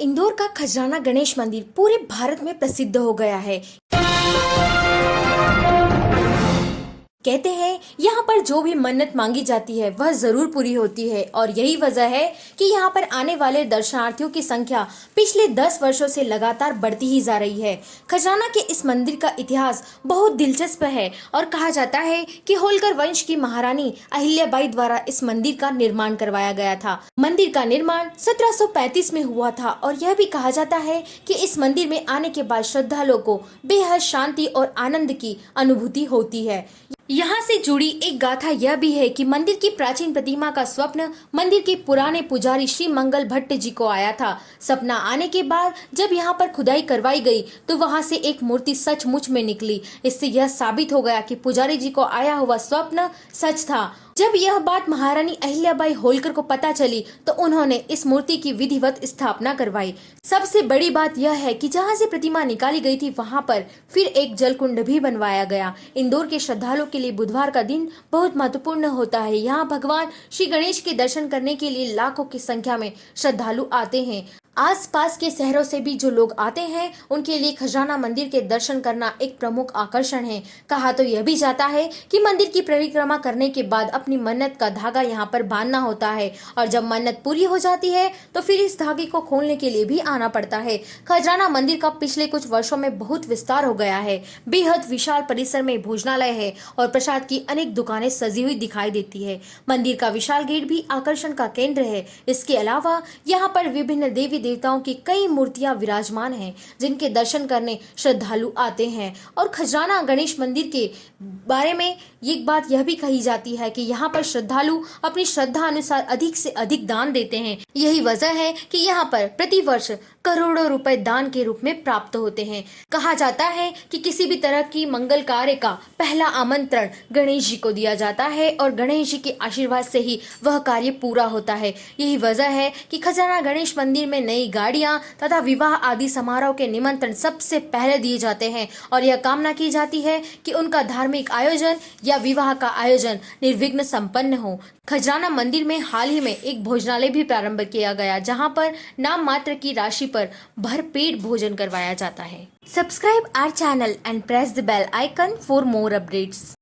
इंदौर का खजराना गणेश मंदिर पूरे भारत में प्रसिद्ध हो गया है। कहते हैं, यहाँ पर जो भी मन्नत मांगी जाती है, वह ज़रूर पूरी होती है। और यही वजह है कि यहाँ पर आने वाले दर्शनार्थियों की संख्या पिछले दस वर्षों से लगातार बढ़ती ही जा रही है। खजाना के इस मंदिर का इतिहास बहुत दिलचस्प है और कहा जाता है कि होलकर वंश की महारानी अहिल्याबाई द्वारा इस मंदिर का निर्माण करवाया गया था। मंदिर का निर्माण 1735 में हुआ था और यह भी कहा जाता है कि इस मंदिर में आने के बाद श्रद्धालुओं को बेहद शांति और आनंद की अनुभूति होती है। यहाँ से जुड़ी एक गाथा यह भी है कि मंदिर की प्राचीन प्रतिमा का स्वप्न मंदिर के पुराने पुजारी श्री मंगल भट्ट जी को आया था। सपना आने के बाद जब यहाँ पर खुदाई करवाई गई तो वहाँ से एक मूर्ति सचमुच में निकली। इससे यह साबित हो गया कि पुजारी जी को आया हुआ स्वप्न सच था। जब यह बात महारानी अहिल्याबाई होलकर को पता चली तो उन्होंने इस मूर्ति की विधिवत स्थापना करवाई। सबसे बड़ी बात यह है कि जहाँ से प्रतिमा निकाली गई थी, वहाँ पर फिर एक जल कुंड भी बनवाया गया। इंदौर के श्रद्धालुओं के लिए बुधवार का दिन बहुत महत्वपूर्ण होता है। यहाँ भगवान श्री गणेश के दर्शन करने के लिए लाखों की संख्या में श्रद्धालु आते हैं। आसपास के शहरों से भी जो लोग आते हैं, उनके लिए खजाना मंदिर के दर्शन करना एक प्रमुख आकर्षण है। कहा तो यह भी जाता है कि मंदिर की परिक्रमा करने के बाद अपनी मन्नत का धागा यहाँ पर बांधना होता है और जब मन्नत पूरी हो जाती है तो फिर इस धागे को खोलने के लिए भी आना पड़ता है। खजाना मंदिर का पिछले कुछ वर्षो में बहुत विस्तार हो गया है। बेहद विशाल परिसर में भोजनालय है और प्रसाद की अनेक दुकानें सजी हुई दिखाई देती है। मंदिर का विशाल गेट भी आकर्षण का केंद्र है। इसके अलावा यहाँ पर विभिन्न देवी देवताओं की कई मूर्तियाँ विराजमान हैं, जिनके दर्शन करने श्रद्धालु आते हैं। और खजराना गणेश मंदिर के बारे में एक बात यह भी कही जाती है कि यहाँ पर श्रद्धालु अपनी श्रद्धा अनुसार अधिक से अधिक दान देते हैं। यही वजह है कि यहाँ पर प्रति वर्ष करोड़ों रुपए दान के रूप में प्राप्त होते हैं। कहा जाता है कि किसी भी तरह की मंगल कार्य का पहला आमंत्रण गणेश जी को दिया जाता है और गणेश जी के आशीर्वाद से ही वह कार्य पूरा होता है। यही वजह है कि खजाना गणेश मंदिर में नई गाड़ियाँ तथा विवाह आदि समारोह के निमंत्रण सबसे पहले दिए जाते हैं। और यह कामना की जाती है कि उनका धार्मिक आयोजन या विवाह का आयोजन निर्विघ्न संपन्न हो। खजराना मंदिर में हाल ही में एक भोजनालय भी प्रारंभ किया गया, जहाँ पर नाम मात्र की राशि पर भरपेट भोजन करवाया जाता है। Subscribe our channel and press the bell icon for more updates.